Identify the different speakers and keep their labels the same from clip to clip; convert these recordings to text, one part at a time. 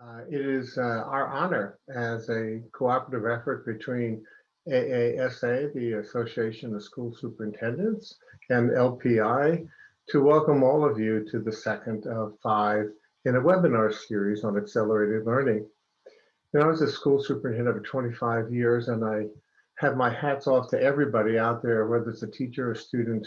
Speaker 1: Uh, it is uh, our honor as a cooperative effort between AASA, the Association of School Superintendents, and LPI to welcome all of you to the second of five in a webinar series on accelerated learning. You know, I was a school superintendent for 25 years and I have my hats off to everybody out there, whether it's a teacher, a student,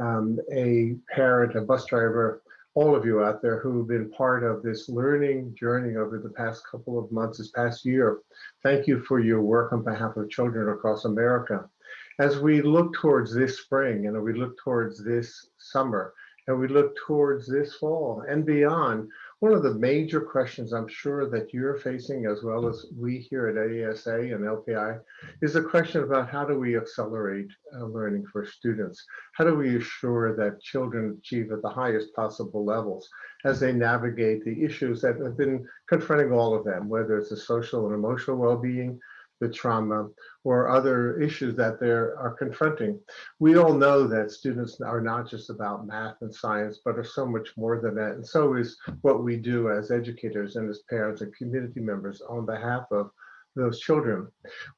Speaker 1: um, a parent, a bus driver, all of you out there who've been part of this learning journey over the past couple of months, this past year. Thank you for your work on behalf of children across America. As we look towards this spring and we look towards this summer and we look towards this fall and beyond, one of the major questions I'm sure that you're facing as well as we here at AASA and LPI is the question about how do we accelerate uh, learning for students? How do we assure that children achieve at the highest possible levels as they navigate the issues that have been confronting all of them, whether it's the social and emotional well-being, the trauma or other issues that they are confronting. We all know that students are not just about math and science, but are so much more than that. And so is what we do as educators and as parents and community members on behalf of those children.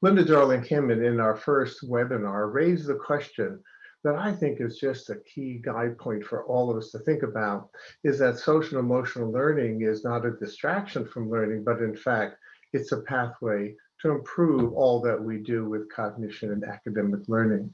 Speaker 1: Linda Darling Hammond in our first webinar raised the question that I think is just a key guide point for all of us to think about is that social emotional learning is not a distraction from learning, but in fact, it's a pathway to improve all that we do with cognition and academic learning.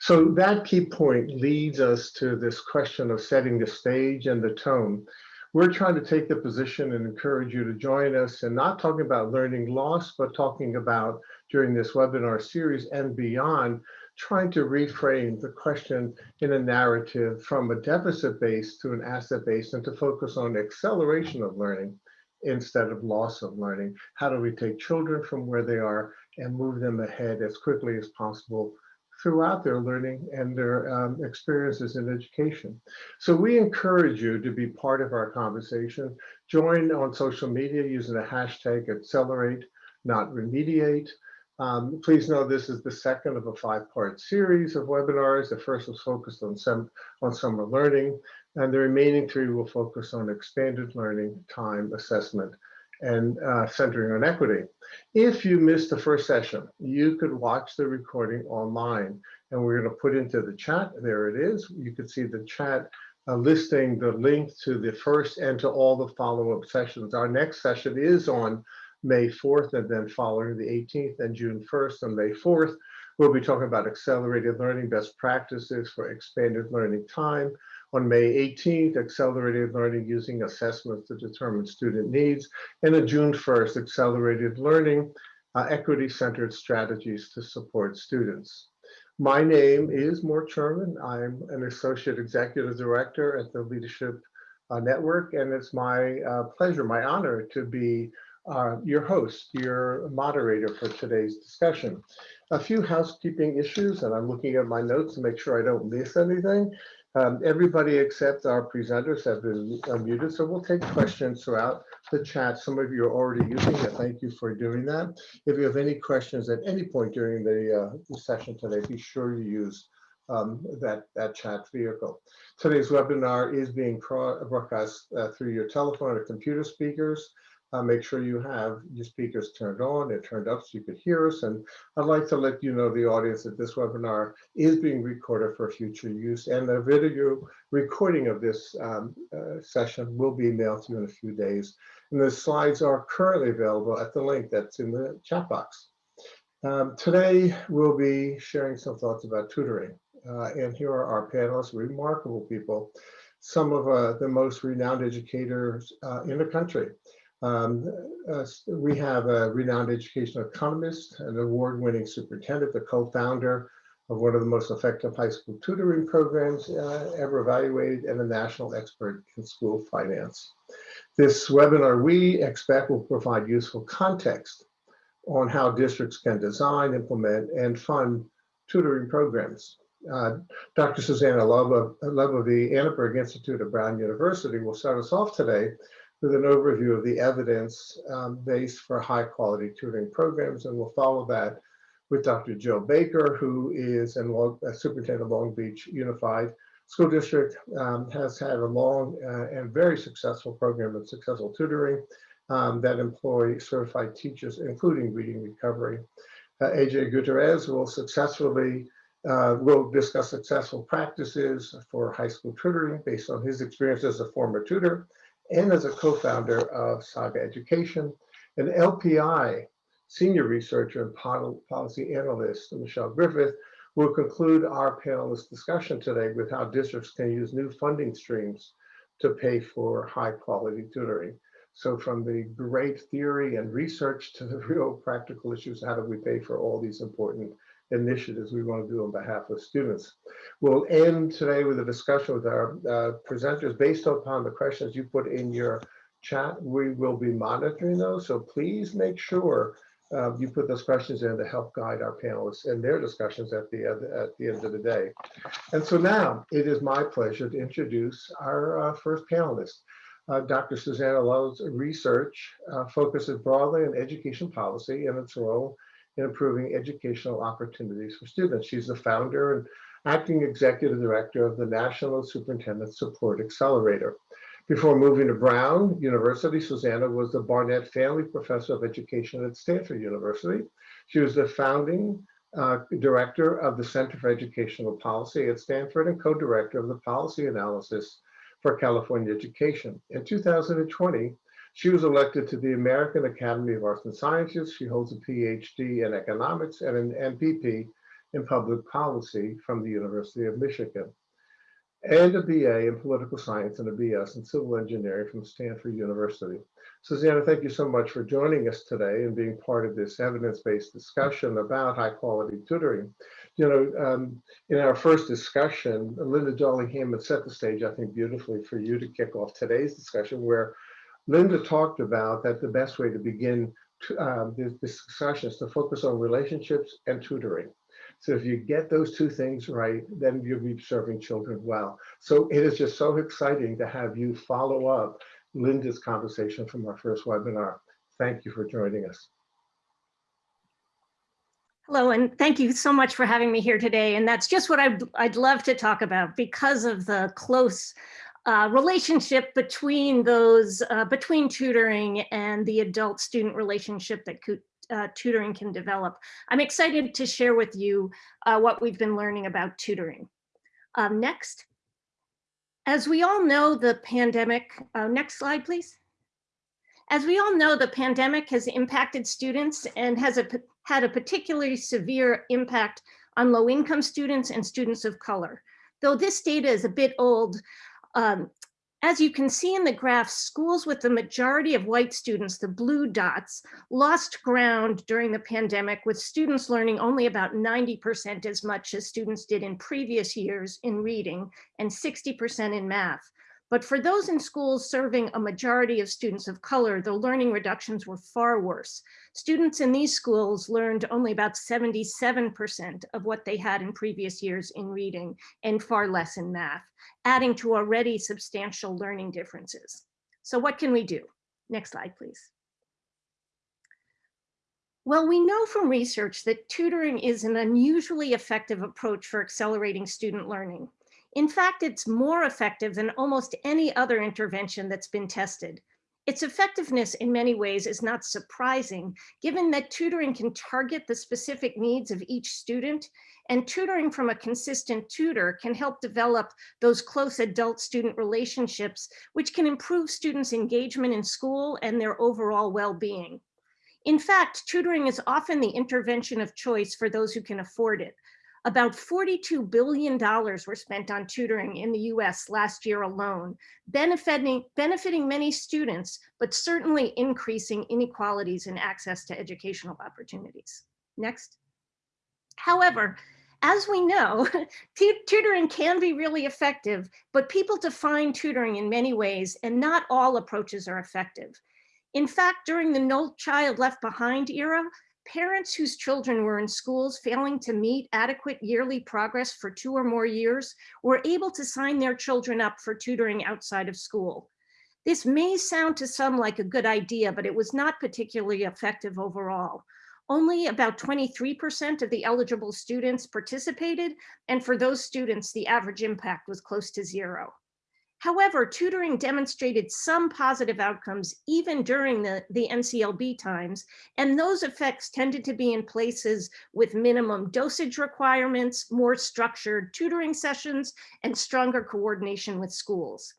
Speaker 1: So that key point leads us to this question of setting the stage and the tone. We're trying to take the position and encourage you to join us and not talking about learning loss, but talking about during this webinar series and beyond, trying to reframe the question in a narrative from a deficit base to an asset base and to focus on acceleration of learning instead of loss of learning? How do we take children from where they are and move them ahead as quickly as possible throughout their learning and their um, experiences in education. So we encourage you to be part of our conversation. Join on social media using the hashtag accelerate, not remediate. Um, please know this is the second of a five-part series of webinars. The first was focused on, on summer learning. And the remaining three will focus on expanded learning, time, assessment, and uh, centering on equity. If you missed the first session, you could watch the recording online. And we're going to put into the chat, there it is. You could see the chat uh, listing the link to the first and to all the follow-up sessions. Our next session is on May 4th and then following the 18th and June 1st and May 4th. We'll be talking about accelerated learning best practices for expanded learning time, on May 18th, accelerated learning using assessments to determine student needs, and on June 1st, accelerated learning, uh, equity-centered strategies to support students. My name is Mort Sherman. I'm an Associate Executive Director at the Leadership uh, Network, and it's my uh, pleasure, my honor to be uh, your host, your moderator for today's discussion. A few housekeeping issues, and I'm looking at my notes to make sure I don't miss anything. Um, everybody except our presenters have been unmuted, so we'll take questions throughout the chat. Some of you are already using it. Thank you for doing that. If you have any questions at any point during the, uh, session today, be sure you use um, that, that chat vehicle. Today's webinar is being broadcast uh, through your telephone or computer speakers uh, make sure you have your speakers turned on and turned up so you could hear us. And I'd like to let you know, the audience, that this webinar is being recorded for future use and the video recording of this um, uh, session will be mailed to you in a few days. And the slides are currently available at the link that's in the chat box. Um, today, we'll be sharing some thoughts about tutoring. Uh, and here are our panelists, remarkable people, some of uh, the most renowned educators uh, in the country. Um, uh, we have a renowned educational economist, an award-winning superintendent, the co-founder of one of the most effective high school tutoring programs uh, ever evaluated, and a national expert in school finance. This webinar, we expect, will provide useful context on how districts can design, implement, and fund tutoring programs. Uh, Dr. Susanna Loeb of, the Annenberg Institute of Brown University will start us off today with an overview of the evidence um, base for high quality tutoring programs. And we'll follow that with Dr. Jill Baker, who is in Long, uh, Superintendent of Long Beach Unified School District, um, has had a long uh, and very successful program of successful tutoring. um, that employ certified teachers, including reading recovery. Uh, AJ Gutierrez will successfully uh, will discuss successful practices for high school tutoring based on his experience as a former tutor and as a co-founder of Saga Education. And LPI senior researcher and policy analyst, Michelle Griffith, will conclude our panelist discussion today with how districts can use new funding streams to pay for high quality tutoring. So from the great theory and research to the real practical issues, how do we pay for all these important initiatives we want to do on behalf of students. We'll end today with a discussion with our uh, presenters based upon the questions you put in your chat. We will be monitoring those, so please make sure uh, you put those questions in to help guide our panelists in their discussions at the, end, at the end of the day. And so now it is my pleasure to introduce our uh, first panelist. Uh, Dr. Susanna Loeb's research uh, focuses broadly on education policy and its role in improving educational opportunities for students. She's the founder and acting executive director of the National Superintendent Support Accelerator. Before moving to Brown University, Susanna was the Barnett Family Professor of Education at Stanford University. She was the founding uh, director of the Center for Educational Policy at Stanford and co-director of the policy analysis for California education. In 2020, she was elected to the American Academy of Arts and Sciences. She holds a PhD in economics and an MPP in public policy from the University of Michigan, and a BA in political science and a BS in civil engineering from Stanford University. Susanna, thank you so much for joining us today and being part of this evidence-based discussion about high quality tutoring. You know, um, in our first discussion, Linda Darling-Hammond set the stage, I think, beautifully for you to kick off today's discussion where Linda talked about that the best way to begin um, this, this discussion is to focus on relationships and tutoring. So if you get those two things right, then you'll be serving children well. So it is just so exciting to have you follow up Linda's conversation from our first webinar. Thank you for joining us.
Speaker 2: Hello, and thank you so much for having me here today. And that's just what I'd, I'd love to talk about because of the close uh, relationship between those, uh, between tutoring and the adult student relationship that uh, tutoring can develop. I'm excited to share with you uh, what we've been learning about tutoring. Um, next. As we all know, the pandemic, uh, next slide, please. As we all know, the pandemic has impacted students and has a, had a particularly severe impact on low income students and students of color. Though this data is a bit old, um, as you can see in the graph, schools with the majority of white students, the blue dots, lost ground during the pandemic with students learning only about 90% as much as students did in previous years in reading and 60% in math. But for those in schools serving a majority of students of color, the learning reductions were far worse. Students in these schools learned only about 77% of what they had in previous years in reading and far less in math, adding to already substantial learning differences. So what can we do? Next slide, please. Well, we know from research that tutoring is an unusually effective approach for accelerating student learning. In fact, it's more effective than almost any other intervention that's been tested. Its effectiveness in many ways is not surprising, given that tutoring can target the specific needs of each student, and tutoring from a consistent tutor can help develop those close adult-student relationships, which can improve students' engagement in school and their overall well-being. In fact, tutoring is often the intervention of choice for those who can afford it, about $42 billion were spent on tutoring in the US last year alone, benefiting, benefiting many students, but certainly increasing inequalities in access to educational opportunities. Next. However, as we know, tutoring can be really effective, but people define tutoring in many ways and not all approaches are effective. In fact, during the No Child Left Behind era, parents whose children were in schools failing to meet adequate yearly progress for two or more years were able to sign their children up for tutoring outside of school. This may sound to some like a good idea, but it was not particularly effective overall. Only about 23% of the eligible students participated, and for those students, the average impact was close to zero. However, tutoring demonstrated some positive outcomes even during the, the NCLB times, and those effects tended to be in places with minimum dosage requirements, more structured tutoring sessions, and stronger coordination with schools.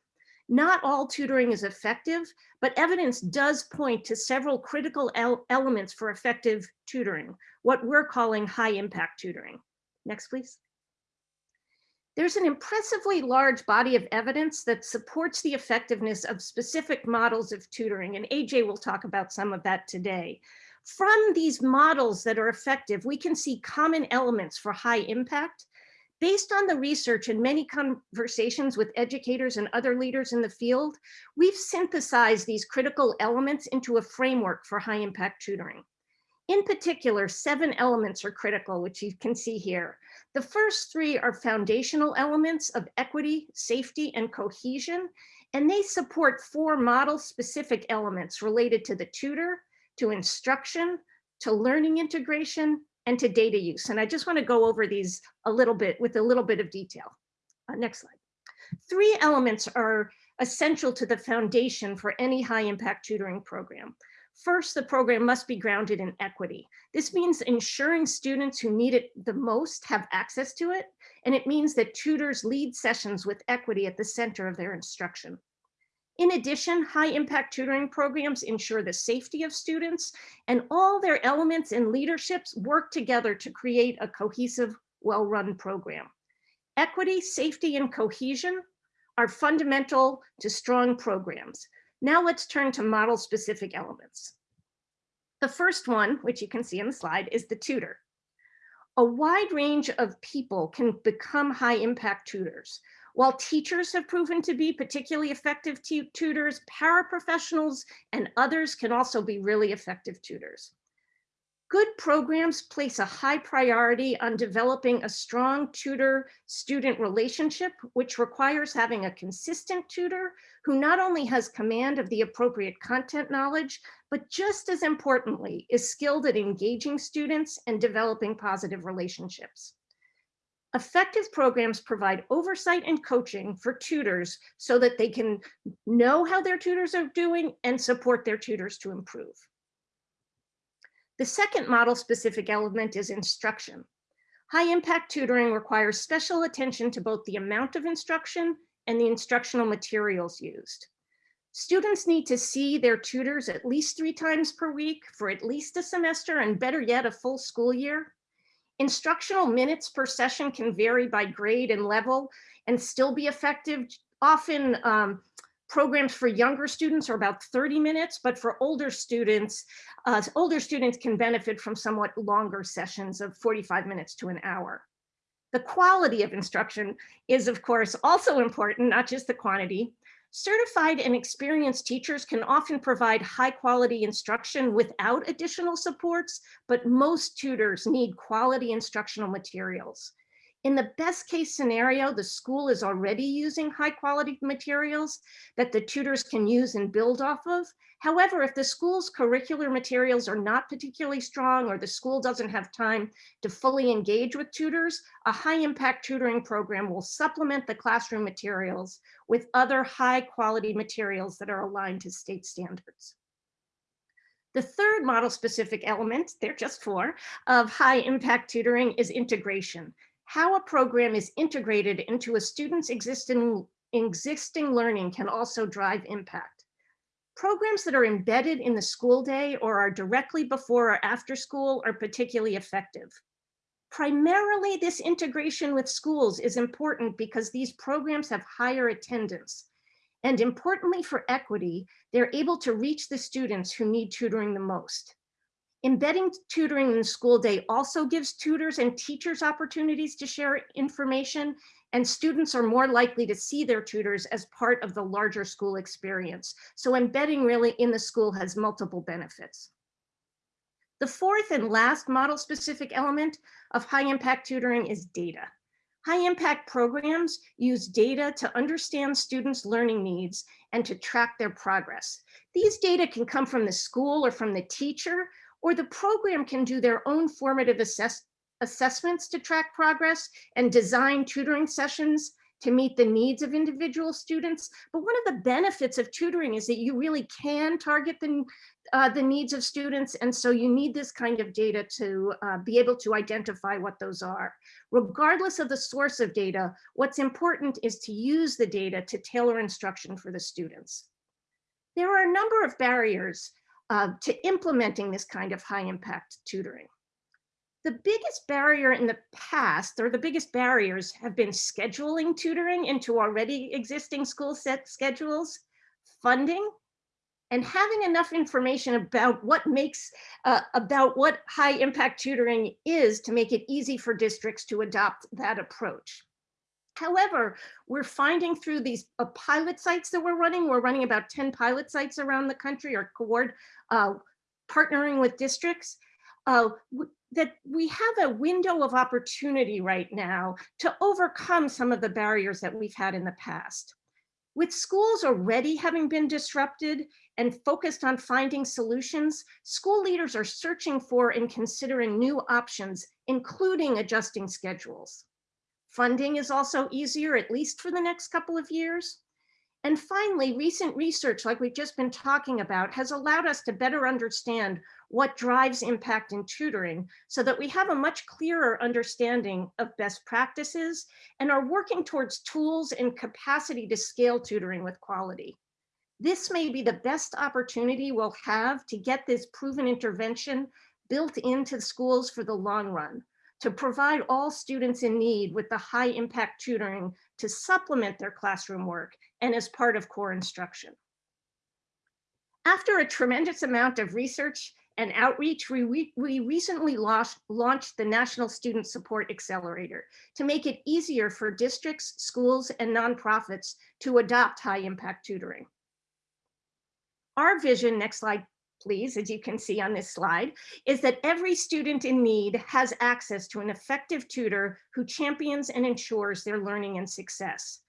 Speaker 2: Not all tutoring is effective, but evidence does point to several critical el elements for effective tutoring, what we're calling high impact tutoring. Next, please. There's an impressively large body of evidence that supports the effectiveness of specific models of tutoring, and AJ will talk about some of that today. From these models that are effective, we can see common elements for high impact. Based on the research and many conversations with educators and other leaders in the field, we've synthesized these critical elements into a framework for high impact tutoring. In particular, seven elements are critical, which you can see here. The first three are foundational elements of equity, safety, and cohesion, and they support four model-specific elements related to the tutor, to instruction, to learning integration, and to data use. And I just want to go over these a little bit with a little bit of detail. Uh, next slide. Three elements are essential to the foundation for any high impact tutoring program. First, the program must be grounded in equity. This means ensuring students who need it the most have access to it, and it means that tutors lead sessions with equity at the center of their instruction. In addition, high impact tutoring programs ensure the safety of students and all their elements and leaderships work together to create a cohesive, well-run program. Equity, safety, and cohesion are fundamental to strong programs. Now let's turn to model specific elements. The first one, which you can see in the slide, is the tutor. A wide range of people can become high impact tutors. While teachers have proven to be particularly effective tutors, paraprofessionals and others can also be really effective tutors. Good programs place a high priority on developing a strong tutor-student relationship, which requires having a consistent tutor who not only has command of the appropriate content knowledge, but just as importantly, is skilled at engaging students and developing positive relationships. Effective programs provide oversight and coaching for tutors so that they can know how their tutors are doing and support their tutors to improve. The second model specific element is instruction. High impact tutoring requires special attention to both the amount of instruction and the instructional materials used. Students need to see their tutors at least three times per week for at least a semester and better yet, a full school year. Instructional minutes per session can vary by grade and level and still be effective. Often um, programs for younger students are about 30 minutes, but for older students, uh, older students can benefit from somewhat longer sessions of 45 minutes to an hour. The quality of instruction is, of course, also important, not just the quantity. Certified and experienced teachers can often provide high quality instruction without additional supports, but most tutors need quality instructional materials. In the best case scenario, the school is already using high quality materials that the tutors can use and build off of. However, if the school's curricular materials are not particularly strong or the school doesn't have time to fully engage with tutors, a high impact tutoring program will supplement the classroom materials with other high quality materials that are aligned to state standards. The third model specific element, they're just four, of high impact tutoring is integration how a program is integrated into a student's existing, existing learning can also drive impact. Programs that are embedded in the school day or are directly before or after school are particularly effective. Primarily, this integration with schools is important because these programs have higher attendance. And importantly for equity, they're able to reach the students who need tutoring the most. Embedding tutoring in the school day also gives tutors and teachers opportunities to share information and students are more likely to see their tutors as part of the larger school experience. So embedding really in the school has multiple benefits. The fourth and last model specific element of high impact tutoring is data. High impact programs use data to understand students' learning needs and to track their progress. These data can come from the school or from the teacher, or the program can do their own formative assess assessments to track progress and design tutoring sessions to meet the needs of individual students. But one of the benefits of tutoring is that you really can target the, uh, the needs of students. And so you need this kind of data to uh, be able to identify what those are. Regardless of the source of data, what's important is to use the data to tailor instruction for the students. There are a number of barriers uh, to implementing this kind of high impact tutoring. The biggest barrier in the past, or the biggest barriers have been scheduling tutoring into already existing school set schedules, funding, and having enough information about what makes, uh, about what high impact tutoring is to make it easy for districts to adopt that approach. However, we're finding through these uh, pilot sites that we're running, we're running about 10 pilot sites around the country or coord, uh, partnering with districts, uh, that we have a window of opportunity right now to overcome some of the barriers that we've had in the past. With schools already having been disrupted and focused on finding solutions, school leaders are searching for and considering new options, including adjusting schedules. Funding is also easier, at least for the next couple of years. And finally, recent research, like we've just been talking about, has allowed us to better understand what drives impact in tutoring so that we have a much clearer understanding of best practices and are working towards tools and capacity to scale tutoring with quality. This may be the best opportunity we'll have to get this proven intervention built into schools for the long run, to provide all students in need with the high impact tutoring to supplement their classroom work and as part of core instruction. After a tremendous amount of research and outreach, we, we recently launched, launched the National Student Support Accelerator to make it easier for districts, schools, and nonprofits to adopt high impact tutoring. Our vision, next slide, please, as you can see on this slide, is that every student in need has access to an effective tutor who champions and ensures their learning and success.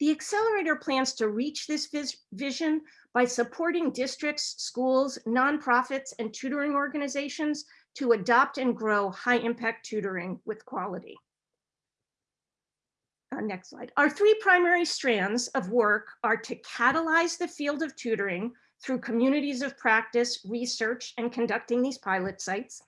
Speaker 2: The accelerator plans to reach this vis vision by supporting districts, schools, nonprofits, and tutoring organizations to adopt and grow high impact tutoring with quality. Uh, next slide. Our three primary strands of work are to catalyze the field of tutoring through communities of practice, research, and conducting these pilot sites,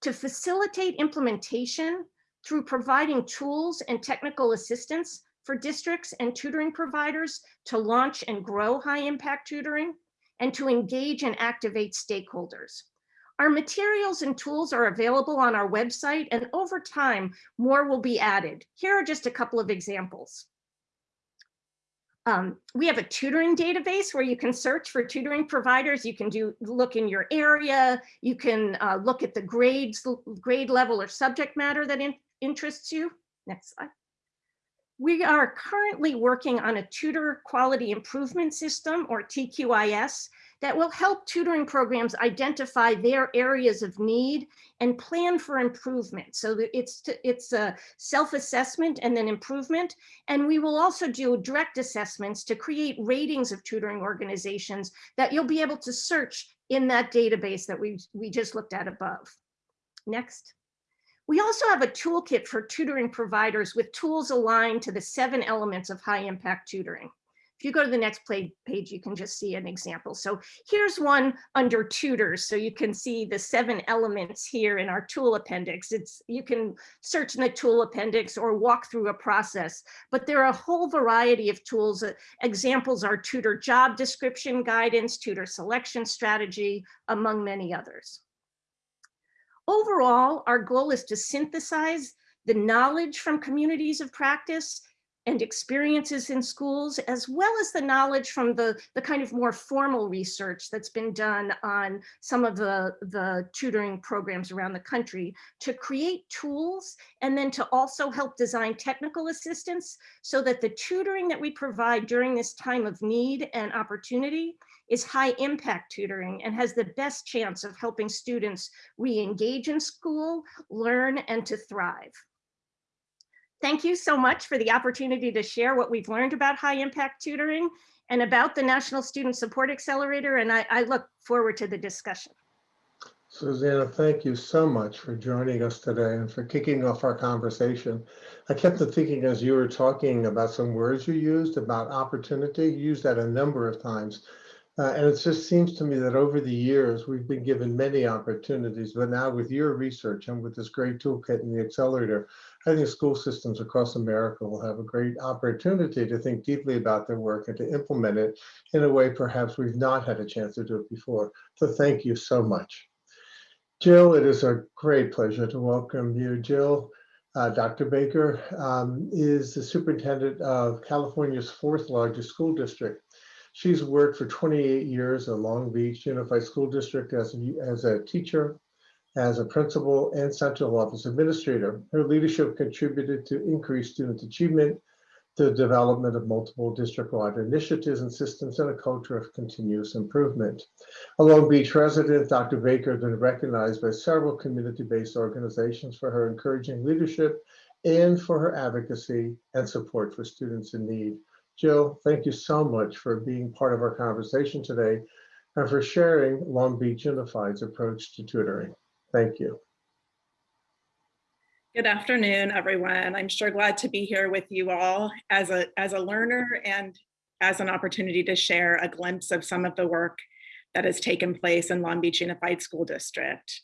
Speaker 2: to facilitate implementation through providing tools and technical assistance for districts and tutoring providers to launch and grow high impact tutoring, and to engage and activate stakeholders. Our materials and tools are available on our website and over time, more will be added. Here are just a couple of examples. Um, we have a tutoring database where you can search for tutoring providers. You can do look in your area. You can uh, look at the grades, grade level or subject matter that in, interests you. Next slide. We are currently working on a tutor quality improvement system or TQIS that will help tutoring programs identify their areas of need and plan for improvement. So it's, it's a self-assessment and then improvement. And we will also do direct assessments to create ratings of tutoring organizations that you'll be able to search in that database that we, we just looked at above. Next. We also have a toolkit for tutoring providers with tools aligned to the seven elements of high impact tutoring. If you go to the next page, you can just see an example. So here's one under tutors. So you can see the seven elements here in our tool appendix. It's You can search in the tool appendix or walk through a process, but there are a whole variety of tools. Uh, examples are tutor job description guidance, tutor selection strategy, among many others. Overall, our goal is to synthesize the knowledge from communities of practice and experiences in schools, as well as the knowledge from the, the kind of more formal research that's been done on some of the, the tutoring programs around the country to create tools and then to also help design technical assistance so that the tutoring that we provide during this time of need and opportunity is high impact tutoring and has the best chance of helping students re-engage in school, learn, and to thrive. Thank you so much for the opportunity to share what we've learned about high impact tutoring and about the National Student Support Accelerator, and I, I look forward to the discussion.
Speaker 1: Susanna, thank you so much for joining us today and for kicking off our conversation. I kept thinking as you were talking about some words you used about opportunity, you used that a number of times. Uh, and it just seems to me that over the years, we've been given many opportunities, but now with your research and with this great toolkit and the accelerator, I think school systems across America will have a great opportunity to think deeply about their work and to implement it in a way perhaps we've not had a chance to do it before. So thank you so much. Jill, it is a great pleasure to welcome you. Jill, uh, Dr. Baker um, is the superintendent of California's fourth largest school district. She's worked for 28 years at Long Beach Unified School District as a, as a teacher, as a principal and central office administrator. Her leadership contributed to increased student achievement, the development of multiple district-wide initiatives and systems, and a culture of continuous improvement. A Long Beach resident, Dr. Baker has been recognized by several community-based organizations for her encouraging leadership and for her advocacy and support for students in need. Jill, thank you so much for being part of our conversation today and for sharing Long Beach Unified's approach to tutoring. Thank you.
Speaker 3: Good afternoon, everyone. I'm sure glad to be here with you all as a, as a learner and as an opportunity to share a glimpse of some of the work that has taken place in Long Beach Unified School District.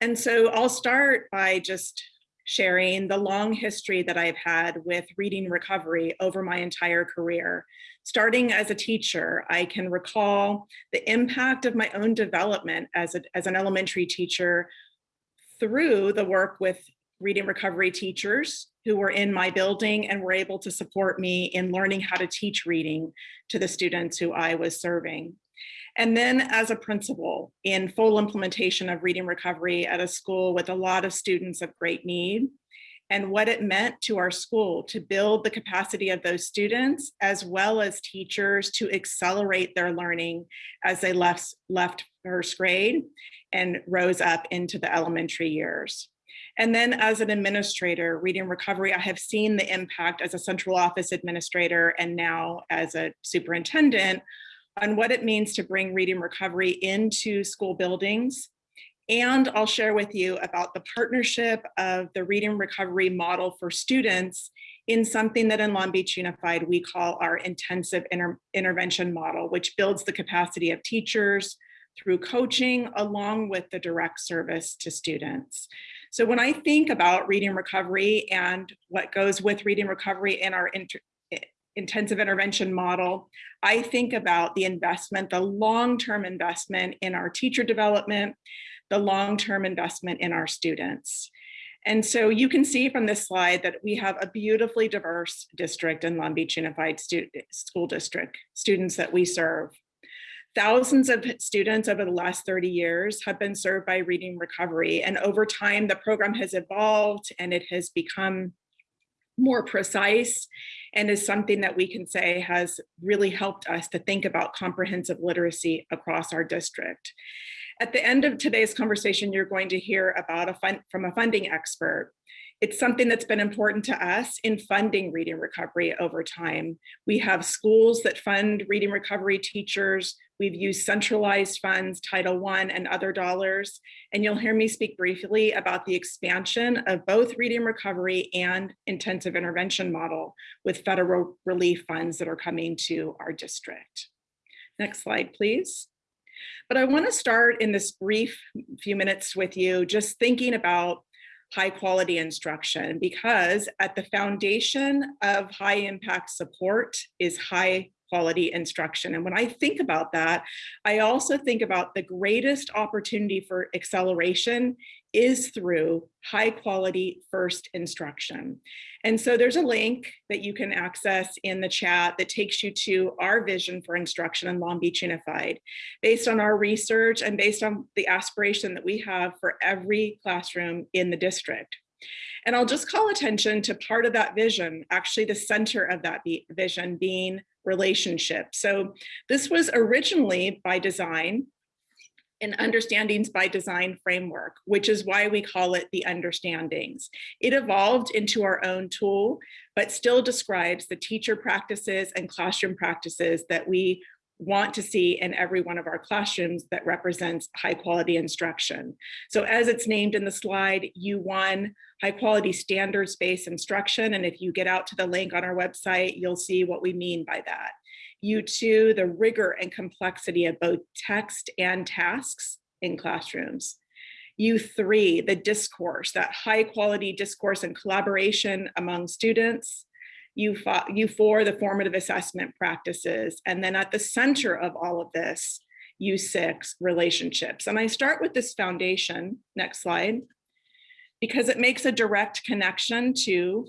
Speaker 3: And so I'll start by just sharing the long history that I've had with reading recovery over my entire career. Starting as a teacher, I can recall the impact of my own development as, a, as an elementary teacher through the work with reading recovery teachers who were in my building and were able to support me in learning how to teach reading to the students who I was serving. And then as a principal in full implementation of reading recovery at a school with a lot of students of great need and what it meant to our school to build the capacity of those students as well as teachers to accelerate their learning as they left, left first grade and rose up into the elementary years. And then as an administrator, reading recovery, I have seen the impact as a central office administrator and now as a superintendent on what it means to bring reading recovery into school buildings. And I'll share with you about the partnership of the reading recovery model for students in something that in Long Beach Unified we call our intensive inter intervention model, which builds the capacity of teachers through coaching along with the direct service to students. So when I think about reading recovery and what goes with reading recovery in our intensive intervention model, I think about the investment, the long-term investment in our teacher development, the long-term investment in our students. And so you can see from this slide that we have a beautifully diverse district in Long Beach Unified School District, students that we serve. Thousands of students over the last 30 years have been served by Reading Recovery. And over time, the program has evolved and it has become more precise and is something that we can say has really helped us to think about comprehensive literacy across our district. At the end of today's conversation, you're going to hear about a fund from a funding expert. It's something that's been important to us in funding reading recovery over time. We have schools that fund reading recovery teachers. We've used centralized funds, Title I and other dollars. And you'll hear me speak briefly about the expansion of both reading recovery and intensive intervention model with federal relief funds that are coming to our district. Next slide, please. But I wanna start in this brief few minutes with you, just thinking about high quality instruction because at the foundation of high impact support is high quality instruction. And when I think about that, I also think about the greatest opportunity for acceleration is through high quality first instruction. And so there's a link that you can access in the chat that takes you to our vision for instruction in Long Beach Unified. Based on our research and based on the aspiration that we have for every classroom in the district. And I'll just call attention to part of that vision, actually the center of that vision being relationship. So this was originally by design an understandings by design framework, which is why we call it the understandings. It evolved into our own tool, but still describes the teacher practices and classroom practices that we want to see in every one of our classrooms that represents high quality instruction. So as it's named in the slide, U1, high quality standards-based instruction. And if you get out to the link on our website, you'll see what we mean by that. U2, the rigor and complexity of both text and tasks in classrooms. U3, the discourse, that high quality discourse and collaboration among students. U4, U4, the formative assessment practices. And then at the center of all of this, U6, relationships. And I start with this foundation, next slide, because it makes a direct connection to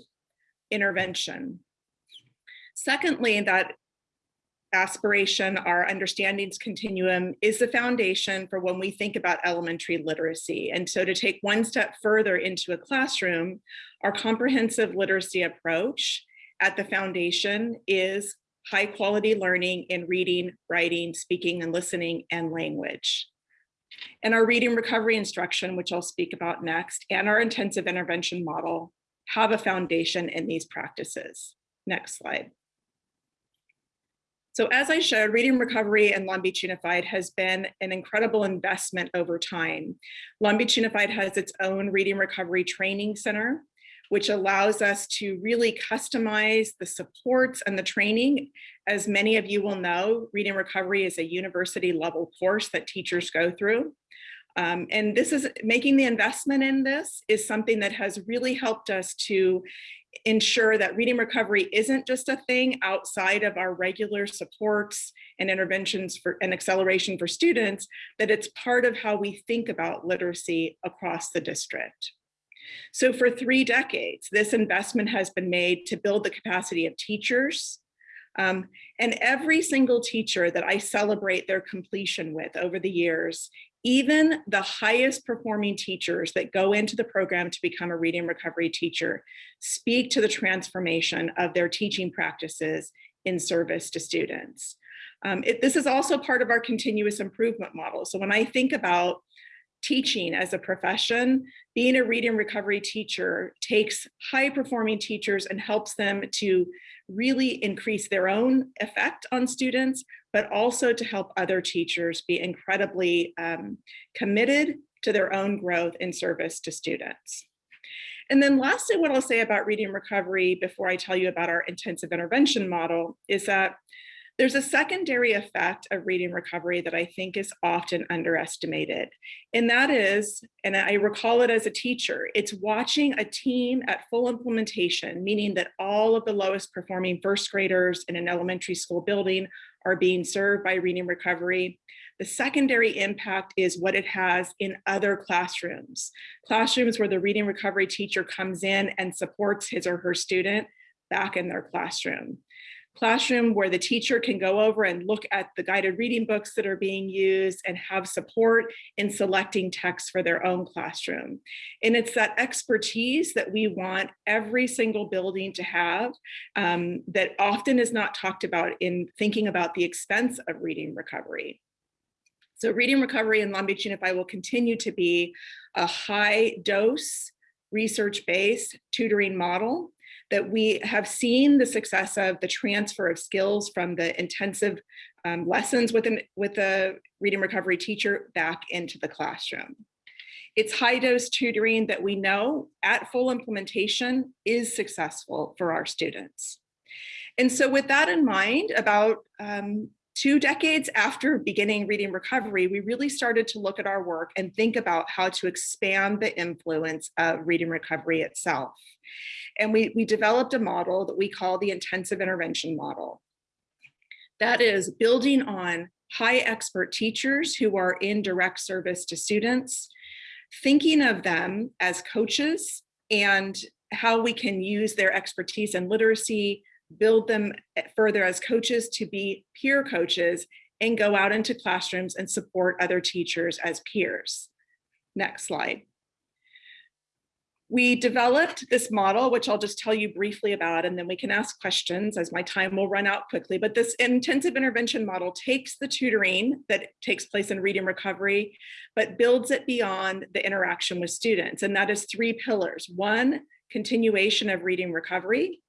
Speaker 3: intervention. Secondly, that aspiration, our understandings continuum is the foundation for when we think about elementary literacy. And so to take one step further into a classroom, our comprehensive literacy approach at the foundation is high quality learning in reading, writing, speaking and listening and language. And our reading recovery instruction, which I'll speak about next, and our intensive intervention model have a foundation in these practices. Next slide. So as I showed, Reading Recovery and Long Beach Unified has been an incredible investment over time. Long Beach Unified has its own Reading Recovery Training Center, which allows us to really customize the supports and the training. As many of you will know, Reading Recovery is a university level course that teachers go through. Um, and this is making the investment in this is something that has really helped us to ensure that reading recovery isn't just a thing outside of our regular supports and interventions for an acceleration for students, that it's part of how we think about literacy across the district. So for three decades, this investment has been made to build the capacity of teachers. Um, and every single teacher that I celebrate their completion with over the years, even the highest performing teachers that go into the program to become a reading recovery teacher speak to the transformation of their teaching practices in service to students. Um, it, this is also part of our continuous improvement model. So when I think about teaching as a profession, being a reading recovery teacher takes high performing teachers and helps them to really increase their own effect on students, but also to help other teachers be incredibly um, committed to their own growth in service to students. And then lastly, what I'll say about reading recovery before I tell you about our intensive intervention model is that there's a secondary effect of reading recovery that I think is often underestimated. And that is, and I recall it as a teacher, it's watching a team at full implementation, meaning that all of the lowest performing first graders in an elementary school building are being served by reading recovery. The secondary impact is what it has in other classrooms. Classrooms where the reading recovery teacher comes in and supports his or her student back in their classroom classroom where the teacher can go over and look at the guided reading books that are being used and have support in selecting texts for their own classroom. And it's that expertise that we want every single building to have um, that often is not talked about in thinking about the expense of reading recovery. So reading recovery in Long Beach Unified will continue to be a high dose research-based tutoring model that we have seen the success of the transfer of skills from the intensive um, lessons with, an, with a reading recovery teacher back into the classroom. It's high dose tutoring that we know at full implementation is successful for our students. And so with that in mind, about um, two decades after beginning reading recovery, we really started to look at our work and think about how to expand the influence of reading recovery itself. And we, we developed a model that we call the intensive intervention model. That is building on high expert teachers who are in direct service to students, thinking of them as coaches and how we can use their expertise and literacy, build them further as coaches to be peer coaches and go out into classrooms and support other teachers as peers. Next slide. We developed this model, which I'll just tell you briefly about, and then we can ask questions as my time will run out quickly. But this intensive intervention model takes the tutoring that takes place in reading recovery, but builds it beyond the interaction with students. And that is three pillars. One, continuation of reading recovery.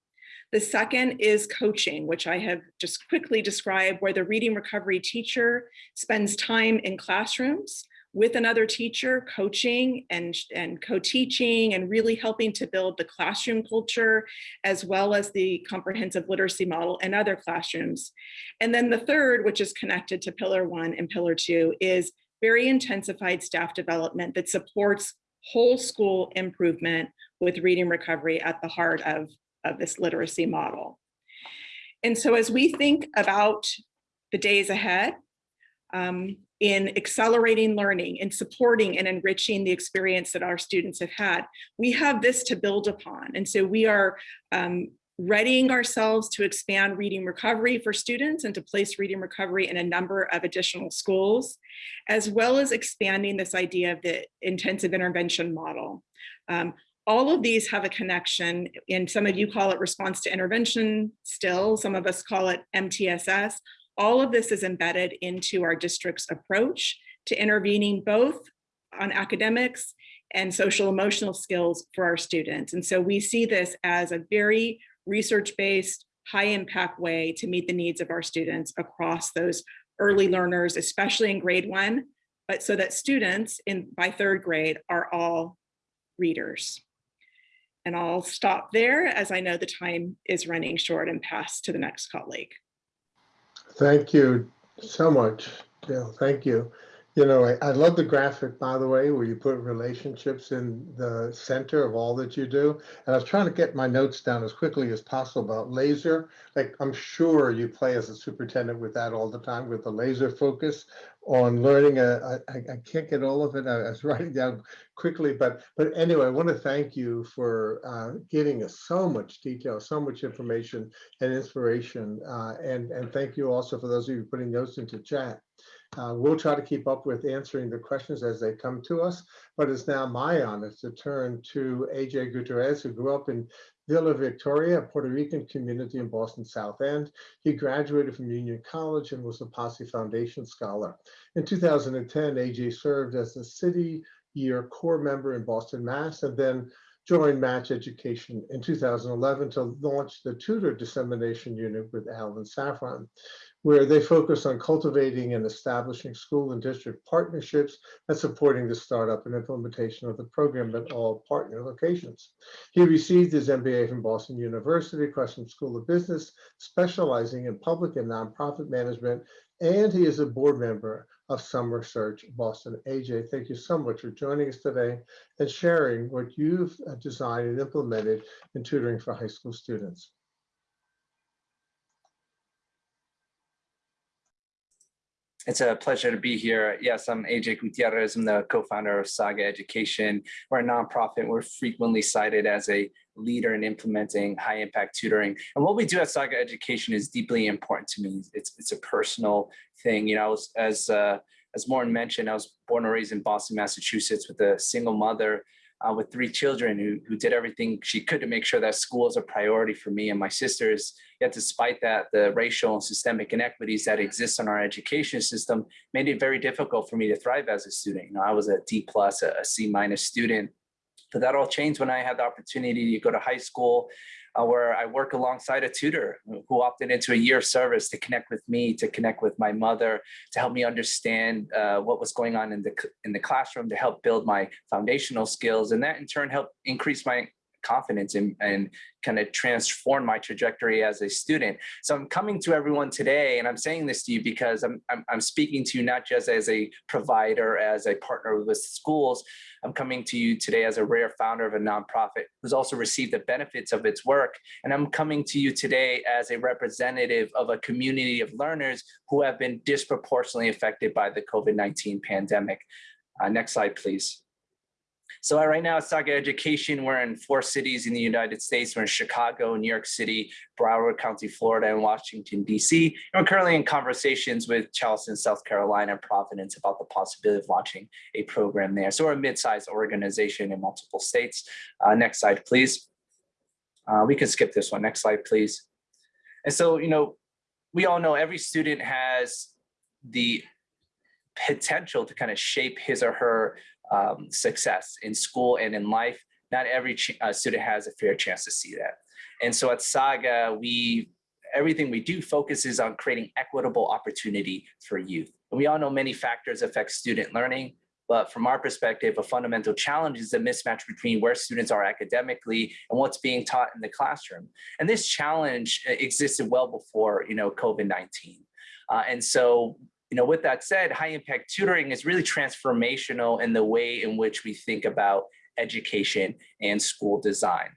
Speaker 3: The second is coaching, which I have just quickly described, where the reading recovery teacher spends time in classrooms with another teacher, coaching and, and co-teaching and really helping to build the classroom culture, as well as the comprehensive literacy model in other classrooms. And then the third, which is connected to pillar one and pillar two, is very intensified staff development that supports whole school improvement with reading recovery at the heart of, of this literacy model. And so as we think about the days ahead, um, in accelerating learning and supporting and enriching the experience that our students have had, we have this to build upon. And so we are um, readying ourselves to expand reading recovery for students and to place reading recovery in a number of additional schools, as well as expanding this idea of the intensive intervention model. Um, all of these have a connection and some of you call it response to intervention still, some of us call it MTSS. All of this is embedded into our district's approach to intervening both on academics and social emotional skills for our students. And so we see this as a very research-based, high impact way to meet the needs of our students across those early learners, especially in grade one, but so that students in by third grade are all readers. And I'll stop there as I know the time is running short and pass to the next colleague.
Speaker 1: Thank you so much, Jill. Thank you. You know, I, I love the graphic, by the way, where you put relationships in the center of all that you do. And I was trying to get my notes down as quickly as possible about laser. Like, I'm sure you play as a superintendent with that all the time with the laser focus on learning. Uh, I, I can't get all of it. I was writing down quickly, but but anyway, I want to thank you for uh, giving us so much detail, so much information and inspiration. Uh, and, and thank you also for those of you putting notes into chat. Uh, we'll try to keep up with answering the questions as they come to us, but it's now my honor to turn to AJ Gutierrez, who grew up in Villa Victoria, a Puerto Rican community in Boston South End. He graduated from Union College and was a Posse Foundation Scholar. In 2010, AJ served as a city year corps member in Boston, Mass, and then joined Match Education in 2011 to launch the tutor dissemination unit with Alan Safran where they focus on cultivating and establishing school and district partnerships and supporting the startup and implementation of the program at all partner locations. He received his MBA from Boston University, Questrom School of Business, specializing in public and nonprofit management, and he is a board member of Summer Search Boston. AJ, thank you so much for joining us today and sharing what you've uh, designed and implemented in tutoring for high school students.
Speaker 4: It's a pleasure to be here. Yes, I'm AJ Gutierrez. I'm the co-founder of Saga Education. We're a nonprofit. We're frequently cited as a leader in implementing high impact tutoring. And what we do at Saga Education is deeply important to me. It's, it's a personal thing. You know, as, as, uh, as mentioned, I was born and raised in Boston, Massachusetts with a single mother uh, with three children who, who did everything she could to make sure that school is a priority for me and my sisters. Yet despite that, the racial and systemic inequities that exist in our education system made it very difficult for me to thrive as a student. You know, I was a D plus, a, a C minus student. But that all changed when I had the opportunity to go to high school uh, where I work alongside a tutor who opted into a year of service to connect with me, to connect with my mother, to help me understand uh, what was going on in the in the classroom, to help build my foundational skills, and that in turn helped increase my confidence and, and kind of transform my trajectory as a student. So I'm coming to everyone today and I'm saying this to you because I'm, I'm, I'm speaking to you not just as a provider, as a partner with schools, I'm coming to you today as a rare founder of a nonprofit who's also received the benefits of its work. And I'm coming to you today as a representative of a community of learners who have been disproportionately affected by the COVID-19 pandemic. Uh, next slide, please. So right now at Saga Education, we're in four cities in the United States. We're in Chicago, New York City, Broward County, Florida, and Washington, DC. And we're currently in conversations with Charleston, South Carolina, and Providence about the possibility of launching a program there. So we're a mid-sized organization in multiple states. Uh, next slide, please. Uh, we can skip this one. Next slide, please. And so, you know, we all know every student has the potential to kind of shape his or her um, success in school and in life. Not every uh, student has a fair chance to see that. And so at Saga, we everything we do focuses on creating equitable opportunity for youth. And we all know many factors affect student learning, but from our perspective, a fundamental challenge is the mismatch between where students are academically and what's being taught in the classroom. And this challenge uh, existed well before, you know, COVID-19. Uh, and so, you know, with that said, high impact tutoring is really transformational in the way in which we think about education and school design.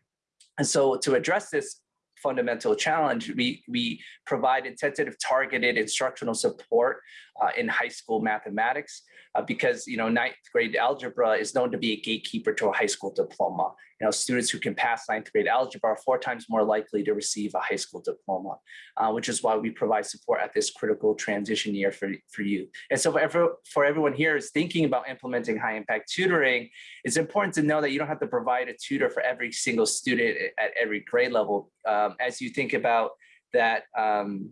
Speaker 4: And so to address this fundamental challenge, we, we provide intensive targeted instructional support uh, in high school mathematics uh, because, you know, ninth grade algebra is known to be a gatekeeper to a high school diploma. You know, students who can pass ninth grade algebra are four times more likely to receive a high school diploma, uh, which is why we provide support at this critical transition year for, for you. And so for, for everyone here is thinking about implementing high impact tutoring, it's important to know that you don't have to provide a tutor for every single student at every grade level. Um, as you think about that, um,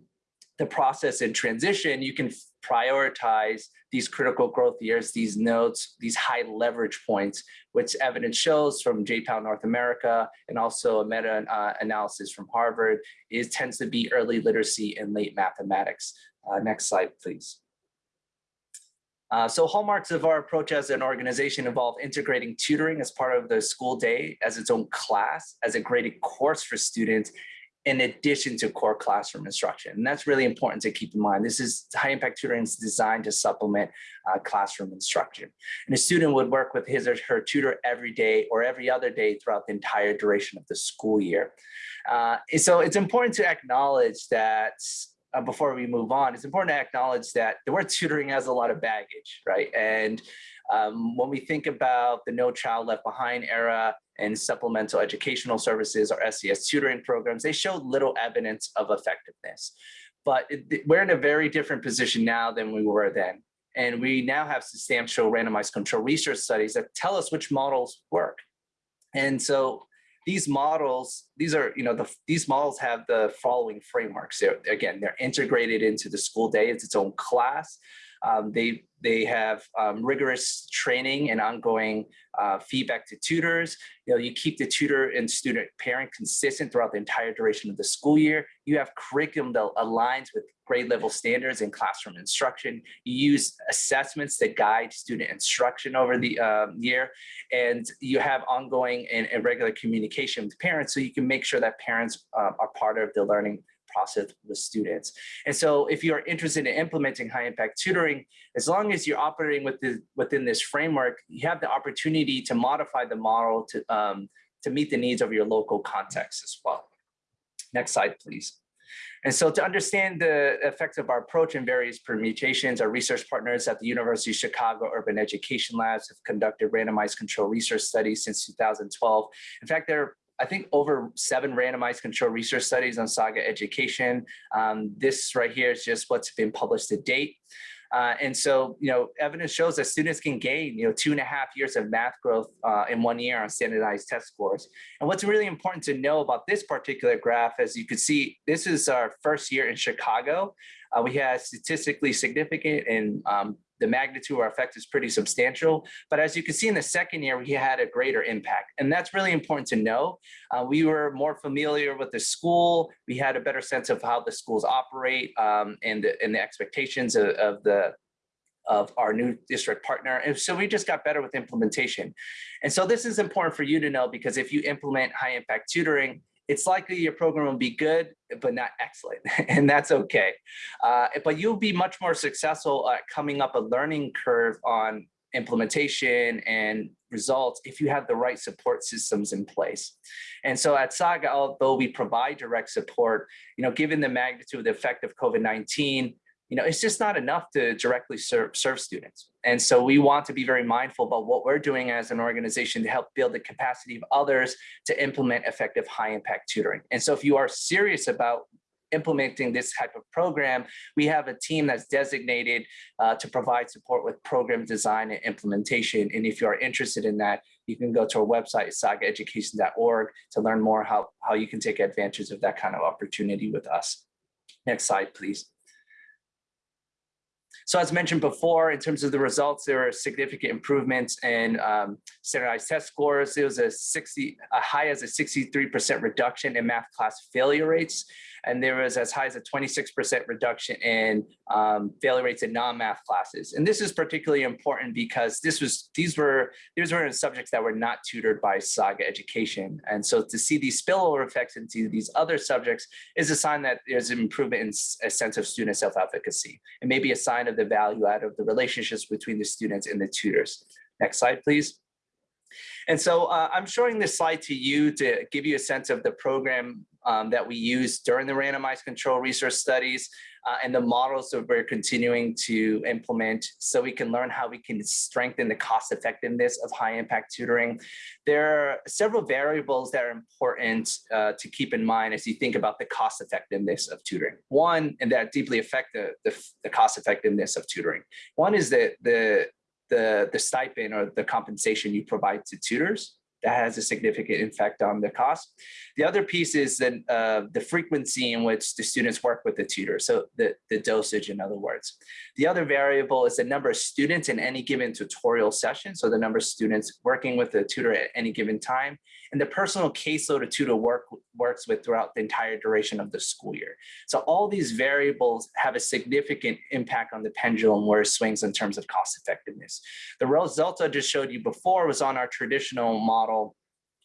Speaker 4: the process and transition, you can prioritize these critical growth years, these nodes, these high leverage points, which evidence shows from JPAL North America and also a meta uh, analysis from Harvard is tends to be early literacy and late mathematics. Uh, next slide, please. Uh, so hallmarks of our approach as an organization involve integrating tutoring as part of the school day as its own class, as a graded course for students, in addition to core classroom instruction. And that's really important to keep in mind. This is high impact tutoring is designed to supplement uh, classroom instruction. And a student would work with his or her tutor every day or every other day throughout the entire duration of the school year. Uh, so it's important to acknowledge that uh, before we move on, it's important to acknowledge that the word tutoring has a lot of baggage, right? And um, when we think about the No Child Left Behind era and supplemental educational services or SES tutoring programs, they showed little evidence of effectiveness. But it, we're in a very different position now than we were then. And we now have substantial randomized control research studies that tell us which models work. And so these models, these are, you know, the, these models have the following frameworks. They're, again, they're integrated into the school day. It's its own class. Um, they they have um, rigorous training and ongoing uh, feedback to tutors. You know, you keep the tutor and student parent consistent throughout the entire duration of the school year. You have curriculum that aligns with grade level standards in classroom instruction. You use assessments that guide student instruction over the um, year. And you have ongoing and, and, regular communication with parents so you can make sure that parents uh, are part of the learning process with students. And so if you're interested in implementing high impact tutoring, as long as you're operating with the, within this framework, you have the opportunity to modify the model to, um, to meet the needs of your local context as well. Next slide, please. And so to understand the effects of our approach in various permutations, our research partners at the University of Chicago Urban Education Labs have conducted randomized control research studies since 2012. In fact, there are I think over seven randomized control research studies on Saga education. Um, this right here is just what's been published to date. Uh, and so, you know, evidence shows that students can gain, you know, two and a half years of math growth uh, in one year on standardized test scores. And what's really important to know about this particular graph, as you can see, this is our first year in Chicago. Uh, we had statistically significant and um, the magnitude of our effect is pretty substantial. But as you can see in the second year, we had a greater impact. And that's really important to know. Uh, we were more familiar with the school. We had a better sense of how the schools operate um, and, the, and the expectations of, of the of our new district partner. And so we just got better with implementation. And so this is important for you to know because if you implement high impact tutoring, it's likely your program will be good, but not excellent, and that's okay. Uh, but you'll be much more successful at coming up a learning curve on implementation and results if you have the right support systems in place. And so at Saga, although we provide direct support, you know, given the magnitude of the effect of COVID-19, you know, it's just not enough to directly serve, serve students. And so we want to be very mindful about what we're doing as an organization to help build the capacity of others to implement effective high impact tutoring. And so if you are serious about implementing this type of program, we have a team that's designated uh, to provide support with program design and implementation. And if you are interested in that, you can go to our website, sagaeducation.org to learn more how, how you can take advantage of that kind of opportunity with us. Next slide, please. So as mentioned before, in terms of the results, there were significant improvements in um, standardized test scores. There was a 60, a high as a 63% reduction in math class failure rates. And there was as high as a 26% reduction in um, failure rates in non-math classes. And this is particularly important because this was these were these were subjects that were not tutored by Saga Education. And so to see these spillover effects into these other subjects is a sign that there's an improvement in a sense of student self-efficacy. It may be a sign of the value out of the relationships between the students and the tutors. Next slide, please. And so uh, I'm showing this slide to you to give you a sense of the program um, that we used during the randomized control research studies uh, and the models that we're continuing to implement so we can learn how we can strengthen the cost effectiveness of high impact tutoring. There are several variables that are important uh, to keep in mind as you think about the cost effectiveness of tutoring. One, and that deeply affect the, the, the cost effectiveness of tutoring. One is that the, the, the stipend or the compensation you provide to tutors that has a significant effect on the cost. The other piece is then uh, the frequency in which the students work with the tutor, so the, the dosage in other words. The other variable is the number of students in any given tutorial session, so the number of students working with the tutor at any given time, and the personal caseload a tutor work, works with throughout the entire duration of the school year. So all these variables have a significant impact on the pendulum where it swings in terms of cost effectiveness. The results I just showed you before was on our traditional model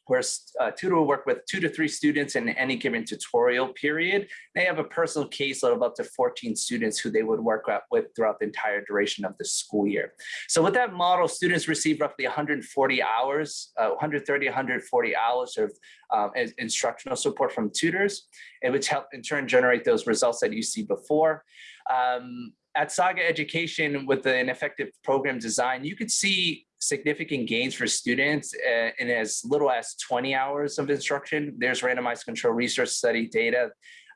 Speaker 4: where a tutor will work with two to three students in any given tutorial period. They have a personal caseload of up to 14 students who they would work with throughout the entire duration of the school year. So with that model, students receive roughly 140 hours, uh, 130, 140 hours of um, instructional support from tutors, and which help in turn generate those results that you see before. Um, at Saga Education with an effective program design, you could see significant gains for students uh, in as little as 20 hours of instruction. There's randomized control research study data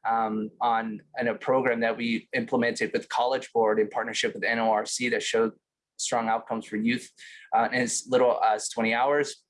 Speaker 4: um, on in a program that we implemented with College Board in partnership with NORC that showed strong outcomes for youth uh, in as little as 20 hours.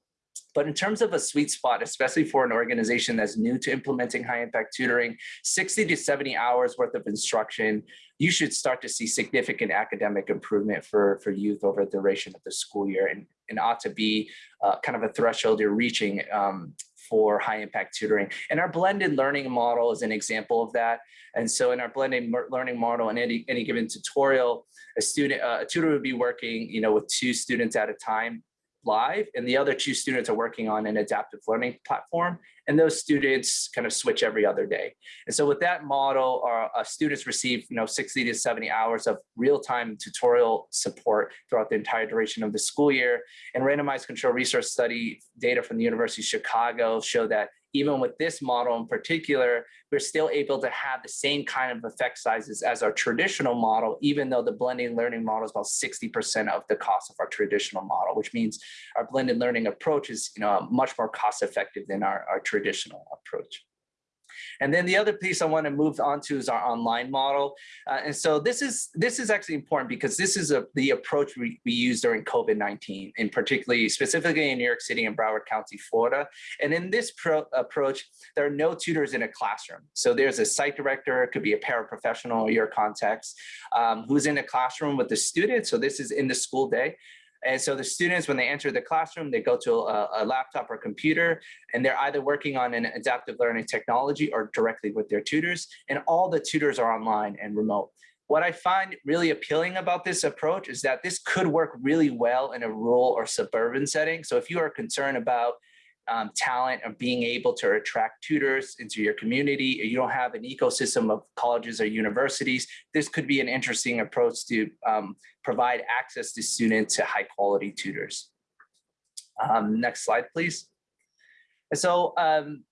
Speaker 4: But in terms of a sweet spot, especially for an organization that's new to implementing high impact tutoring, 60 to 70 hours worth of instruction, you should start to see significant academic improvement for, for youth over the duration of the school year and, and ought to be uh, kind of a threshold you're reaching um, for high impact tutoring. And our blended learning model is an example of that. And so in our blended learning model in any, any given tutorial, a student, uh, a tutor would be working, you know, with two students at a time live and the other two students are working on an adaptive learning platform and those students kind of switch every other day. And so with that model, our students receive you know 60 to 70 hours of real-time tutorial support throughout the entire duration of the school year. And randomized control research study data from the University of Chicago show that even with this model in particular, we're still able to have the same kind of effect sizes as our traditional model, even though the blended learning model is about 60% of the cost of our traditional model, which means our blended learning approach is you know, much more cost effective than our, our traditional approach. And then the other piece I want to move on to is our online model. Uh, and so this is this is actually important because this is a, the approach we, we use during COVID-19, and particularly specifically in New York City and Broward County, Florida. And in this pro approach, there are no tutors in a classroom. So there's a site director, it could be a paraprofessional, or your context, um, who's in a classroom with the student. So this is in the school day. And so the students, when they enter the classroom, they go to a, a, laptop or computer, and they're either working on an adaptive learning technology or directly with their tutors. And all the tutors are online and remote. What I find really appealing about this approach is that this could work really well in a rural or suburban setting. So if you are concerned about um, talent of being able to attract tutors into your community, or you don't have an ecosystem of colleges or universities, this could be an interesting approach to um, provide access to students to high quality tutors. Um, next slide, please. And so um,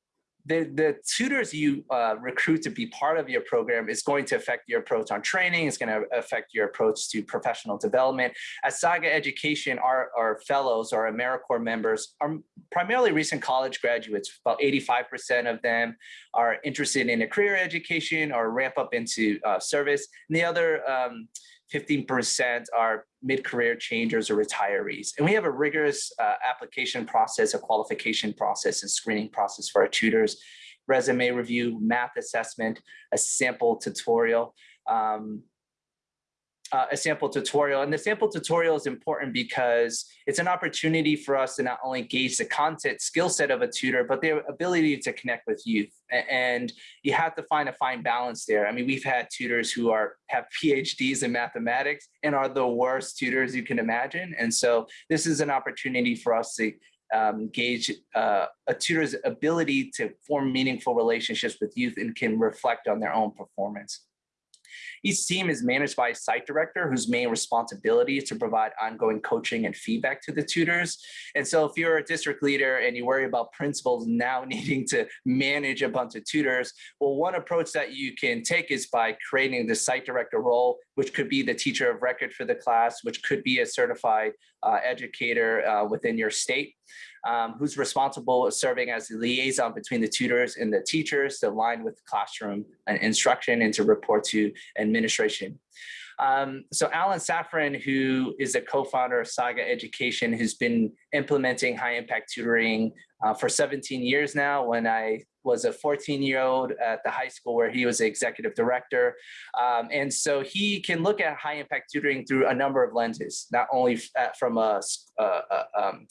Speaker 4: the, the tutors you uh, recruit to be part of your program is going to affect your approach on training, it's going to affect your approach to professional development. At Saga Education, our, our fellows, our AmeriCorps members are primarily recent college graduates. About 85% of them are interested in a career education or ramp up into uh, service. And the other um, 15% are mid-career changers or retirees. And we have a rigorous uh, application process, a qualification process and screening process for our tutors, resume review, math assessment, a sample tutorial. Um, uh, a sample tutorial. And the sample tutorial is important because it's an opportunity for us to not only gauge the content skill set of a tutor, but their ability to connect with youth. And you have to find a fine balance there. I mean, we've had tutors who are have PhDs in mathematics and are the worst tutors you can imagine. And so this is an opportunity for us to um, gauge uh, a tutor's ability to form meaningful relationships with youth and can reflect on their own performance. Each team is managed by a site director whose main responsibility is to provide ongoing coaching and feedback to the tutors. And so if you're a district leader and you worry about principals now needing to manage a bunch of tutors, well, one approach that you can take is by creating the site director role, which could be the teacher of record for the class, which could be a certified uh, educator uh, within your state um, who's responsible serving as the liaison between the tutors and the teachers to align with classroom and instruction and to report to administration. Um, so Alan Safran, who is a co-founder of Saga Education, who's been implementing high impact tutoring uh, for 17 years now. When I was a 14 year old at the high school where he was the executive director. Um, and so he can look at high impact tutoring through a number of lenses, not only from a, a, a um,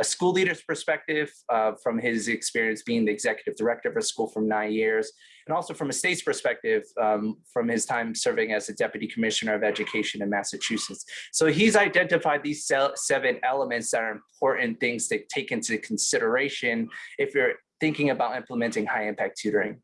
Speaker 4: a school leader's perspective uh, from his experience being the executive director of a school for nine years, and also from a state's perspective um, from his time serving as a deputy commissioner of education in Massachusetts. So he's identified these seven elements that are important things to take into consideration if you're thinking about implementing high impact tutoring.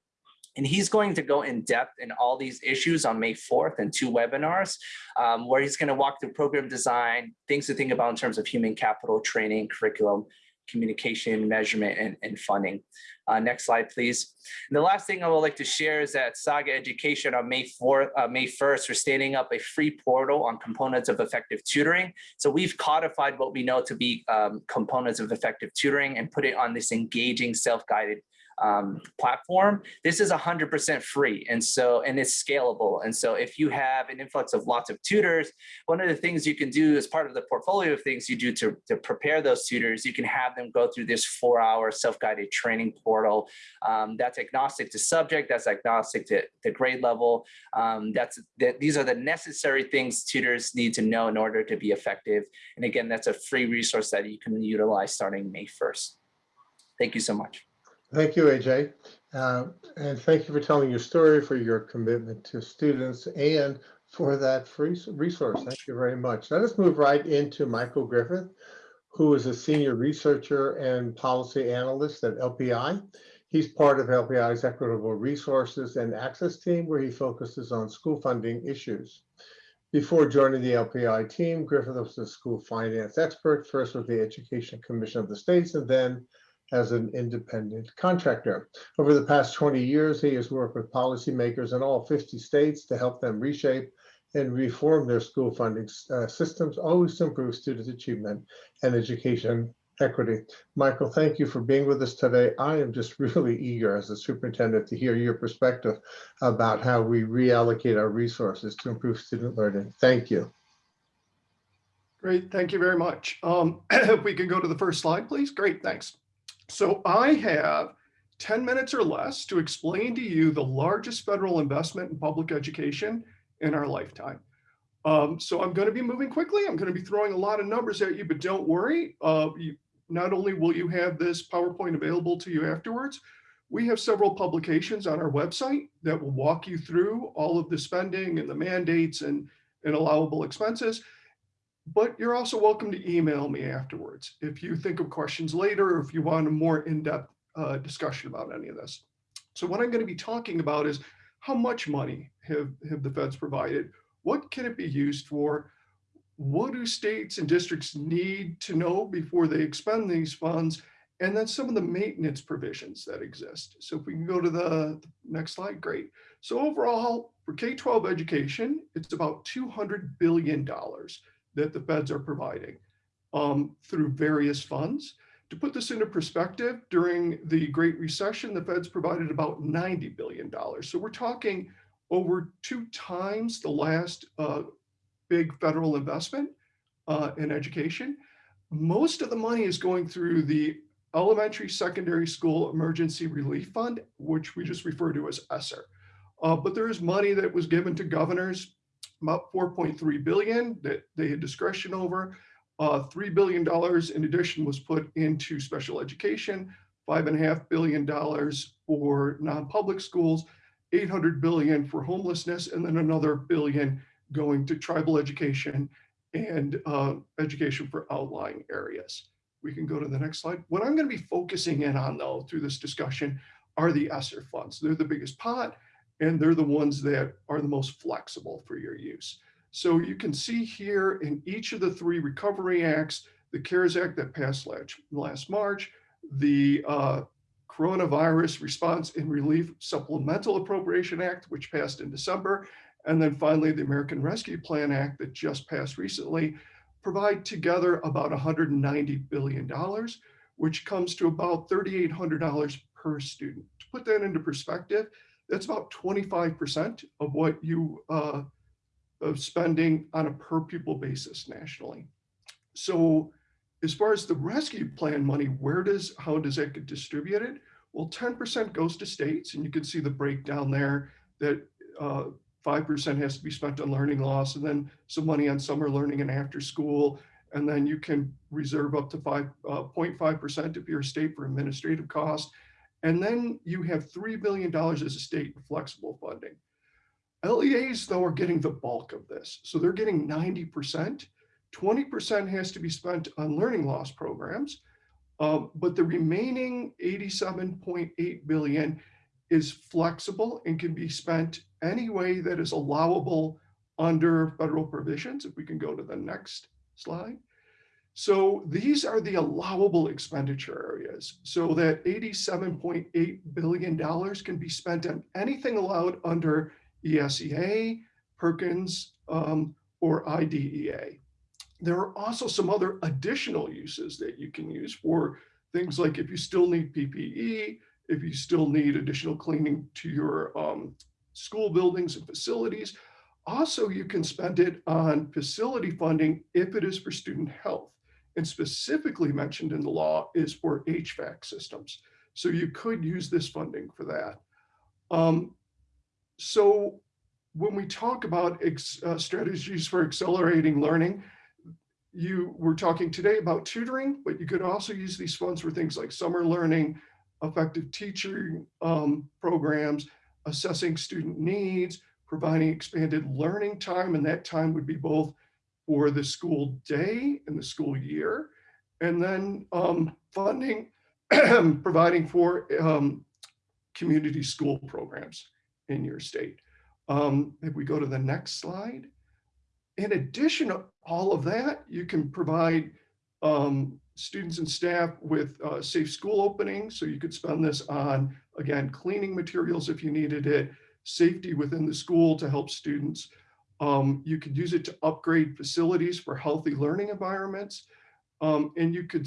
Speaker 4: And he's going to go in depth in all these issues on May 4th in two webinars, um, where he's going to walk through program design, things to think about in terms of human capital, training, curriculum, communication, measurement, and, and funding. Uh, next slide, please. And the last thing I would like to share is that Saga Education on May 4th, uh, May 1st, we're standing up a free portal on components of effective tutoring. So we've codified what we know to be um, components of effective tutoring and put it on this engaging self-guided um, platform, this is 100% free. And so, and it's scalable. And so if you have an influx of lots of tutors, one of the things you can do as part of the portfolio of things you do to, to prepare those tutors, you can have them go through this four hour self-guided training portal um, that's agnostic to subject, that's agnostic to, to grade level. Um, that's that These are the necessary things tutors need to know in order to be effective. And again, that's a free resource that you can utilize starting May 1st. Thank you so much.
Speaker 1: Thank you, AJ. Uh, and thank you for telling your story, for your commitment to students, and for that free resource. Thank you very much. Let us move right into Michael Griffith, who is a senior researcher and policy analyst at LPI. He's part of LPI's Equitable Resources and Access team, where he focuses on school funding issues. Before joining the LPI team, Griffith was a school finance expert, first with the Education Commission of the States, and then as an independent contractor. Over the past 20 years, he has worked with policymakers in all 50 states to help them reshape and reform their school funding uh, systems, always to improve student achievement and education equity. Michael, thank you for being with us today. I am just really eager as a superintendent to hear your perspective about how we reallocate our resources to improve student learning. Thank you.
Speaker 5: Great, thank you very much. Um, if we can go to the first slide, please. Great, thanks. So I have 10 minutes or less to explain to you the largest federal investment in public education in our lifetime. Um, so I'm going to be moving quickly. I'm going to be throwing a lot of numbers at you, but don't worry. Uh, you, not only will you have this PowerPoint available to you afterwards, we have several publications on our website that will walk you through all of the spending and the mandates and, and allowable expenses but you're also welcome to email me afterwards if you think of questions later or if you want a more in-depth uh, discussion about any of this. So what I'm going to be talking about is how much money have, have the feds provided? What can it be used for? What do states and districts need to know before they expend these funds? And then some of the maintenance provisions that exist. So if we can go to the next slide, great. So overall, for K-12 education, it's about $200 billion that the feds are providing um, through various funds. To put this into perspective, during the Great Recession, the feds provided about $90 billion. So we're talking over two times the last uh, big federal investment uh, in education. Most of the money is going through the Elementary Secondary School Emergency Relief Fund, which we just refer to as ESSER. Uh, but there is money that was given to governors about 4.3 billion that they had discretion over. Uh, $3 billion in addition was put into special education, five and a half billion dollars for non-public schools, 800 billion for homelessness, and then another billion going to tribal education and uh, education for outlying areas. We can go to the next slide. What I'm going to be focusing in on though through this discussion are the ESSER funds. They're the biggest pot and they're the ones that are the most flexible for your use. So you can see here in each of the three recovery acts, the CARES Act that passed last, last March, the uh, Coronavirus Response and Relief Supplemental Appropriation Act, which passed in December, and then finally the American Rescue Plan Act that just passed recently, provide together about $190 billion, which comes to about $3,800 per student. To put that into perspective, that's about 25% of what you uh, of spending on a per pupil basis nationally. So as far as the rescue plan money, where does, how does that get distributed? Well, 10% goes to states and you can see the breakdown there that 5% uh, has to be spent on learning loss and then some money on summer learning and after school. And then you can reserve up to 5.5% uh, if you're a state for administrative costs. And then you have $3 billion as a state flexible funding. LEAs though are getting the bulk of this. So they're getting 90%. 20% has to be spent on learning loss programs, um, but the remaining 87.8 billion is flexible and can be spent any way that is allowable under federal provisions. If we can go to the next slide. So these are the allowable expenditure areas. So that $87.8 billion can be spent on anything allowed under ESEA, Perkins, um, or IDEA. There are also some other additional uses that you can use for things like if you still need PPE, if you still need additional cleaning to your um, school buildings and facilities. Also, you can spend it on facility funding if it is for student health. And specifically mentioned in the law is for HVAC systems. So you could use this funding for that. Um, so when we talk about uh, strategies for accelerating learning, you were talking today about tutoring, but you could also use these funds for things like summer learning, effective teaching um, programs, assessing student needs, providing expanded learning time, and that time would be both for the school day and the school year, and then um, funding, providing for um, community school programs in your state. Um, if we go to the next slide, in addition to all of that, you can provide um, students and staff with uh, safe school openings. So you could spend this on, again, cleaning materials if you needed it, safety within the school to help students. Um, you could use it to upgrade facilities for healthy learning environments. Um, and you could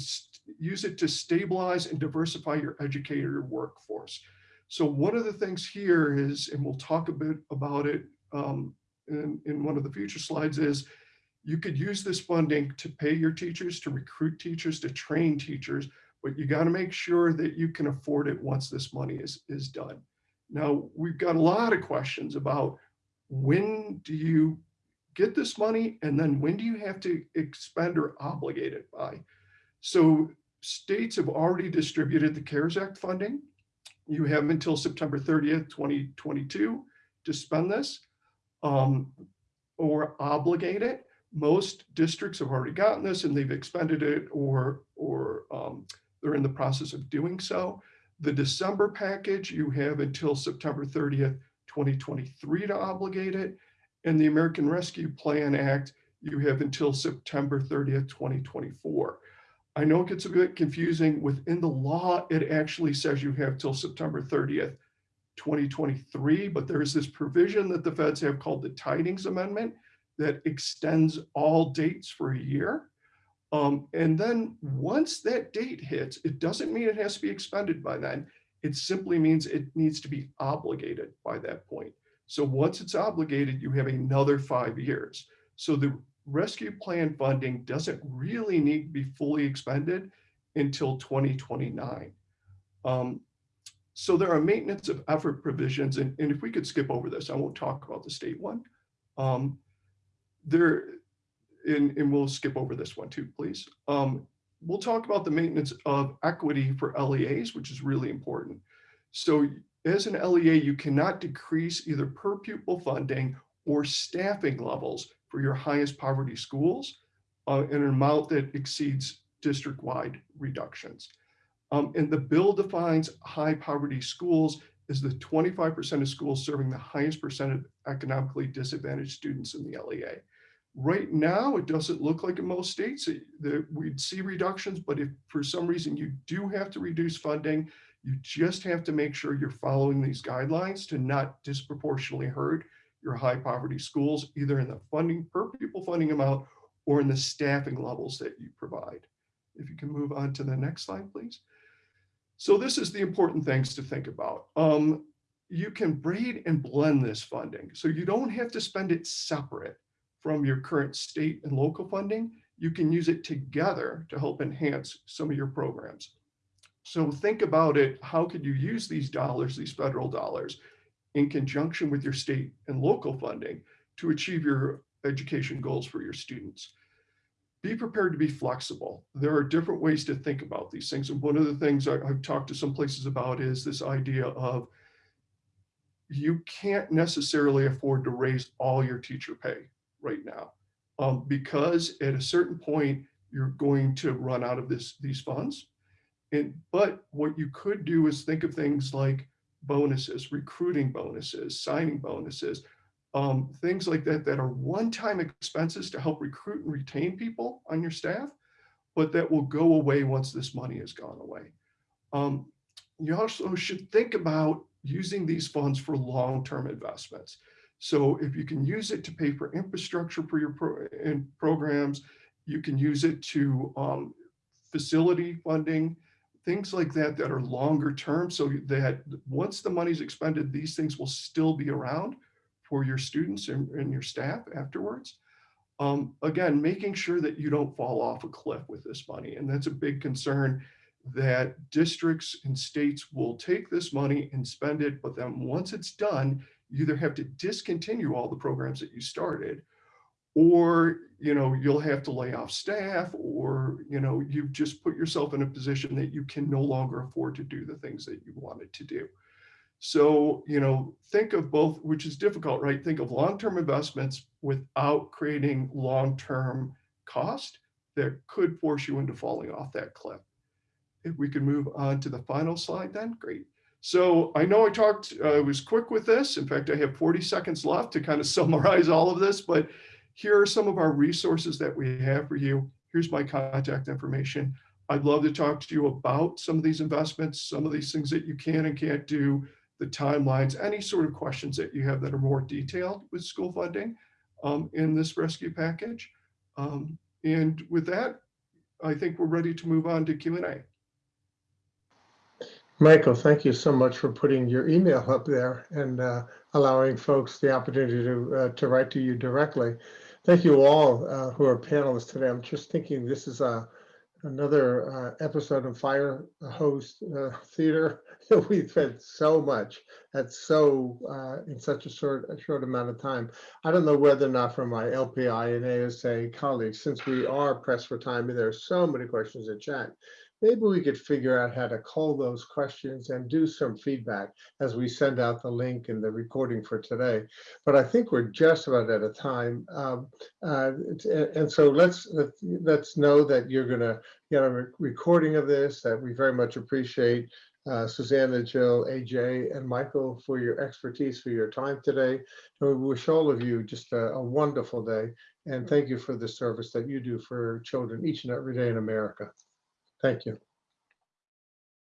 Speaker 5: use it to stabilize and diversify your educator workforce. So one of the things here is, and we'll talk a bit about it um, in, in one of the future slides is, you could use this funding to pay your teachers, to recruit teachers, to train teachers, but you got to make sure that you can afford it once this money is, is done. Now, we've got a lot of questions about when do you get this money and then when do you have to expend or obligate it by? So states have already distributed the CARES Act funding. You have until September 30th, 2022 to spend this um, or obligate it. Most districts have already gotten this and they've expended it or, or um, they're in the process of doing so. The December package, you have until September 30th, 2023 to obligate it. And the American Rescue Plan Act, you have until September 30th, 2024. I know it gets a bit confusing. Within the law, it actually says you have till September 30th, 2023, but there's this provision that the feds have called the Tydings Amendment that extends all dates for a year. Um, and then once that date hits, it doesn't mean it has to be expended by then. It simply means it needs to be obligated by that point. So once it's obligated, you have another five years. So the rescue plan funding doesn't really need to be fully expended until 2029. Um, so there are maintenance of effort provisions, and, and if we could skip over this, I won't talk about the state one. Um, there, and, and we'll skip over this one too, please. Um, we'll talk about the maintenance of equity for LEAs, which is really important. So as an LEA, you cannot decrease either per pupil funding or staffing levels for your highest poverty schools uh, in an amount that exceeds district-wide reductions. Um, and the bill defines high poverty schools as the 25% of schools serving the highest percent of economically disadvantaged students in the LEA. Right now, it doesn't look like in most states that- we'd see reductions, but if for some reason you do have to reduce funding, you just have to make sure you're following these guidelines to not disproportionately hurt your high poverty schools, either in the funding per pupil funding amount or in the staffing levels that you provide. If you can move on to the next slide, please. So this is the important things to think about. Um, you can braid and blend this funding. So you don't have to spend it separate from your current state and local funding. You can use it together to help enhance some of your programs. So think about it, how could you use these dollars, these federal dollars, in conjunction with your state and local funding to achieve your education goals for your students? Be prepared to be flexible. There are different ways to think about these things. And one of the things I- I've talked to some places about is this idea of you can't necessarily afford to raise all your teacher pay right now. Um, because at a certain point, you're going to run out of this, these funds. And, but what you could do is think of things like bonuses, recruiting bonuses, signing bonuses, um, things like that, that are one-time expenses to help recruit and retain people on your staff, but that will go away once this money has gone away. Um, you also should think about using these funds for long-term investments. So if you can use it to pay for infrastructure for your pro and programs, you can use it to um, facility funding, things like that that are longer term so that once the money's expended, these things will still be around for your students and, and your staff afterwards. Um, again, making sure that you don't fall off a cliff with this money. And that's a big concern that districts and states will take this money and spend it, but then once it's done, you either have to discontinue all the programs that you started or you know you'll have to lay off staff or you know you've just put yourself in a position that you can no longer afford to do the things that you wanted to do. So you know think of both which is difficult right? Think of long-term investments without creating long-term cost that could force you into falling off that cliff. If we can move on to the final slide then great so I know I talked, uh, I was quick with this. In fact, I have 40 seconds left to kind of summarize all of this, but here are some of our resources that we have for you. Here's my contact information. I'd love to talk to you about some of these investments, some of these things that you can and can't do, the timelines, any sort of questions that you have that are more detailed with school funding um, in this rescue package. Um, and with that, I think we're ready to move on to Q&A.
Speaker 1: Michael, thank you so much for putting your email up there and uh, allowing folks the opportunity to uh, to write to you directly. Thank you all uh, who are panelists today. I'm just thinking this is a another uh, episode of Fire Hose uh, Theater. We've had so much at so uh, in such a short a short amount of time. I don't know whether or not from my LPI and ASA colleagues, since we are pressed for time there are so many questions in chat, maybe we could figure out how to call those questions and do some feedback as we send out the link and the recording for today. But I think we're just about at a time. Um, uh, and so let's, let's, know that you're going to get a recording of this, that we very much appreciate uh, Susanna, Jill, AJ, and Michael for your expertise, for your time today. And we wish all of you just a, a wonderful day. And thank you for the service that you do for children each and every day in America. Thank you.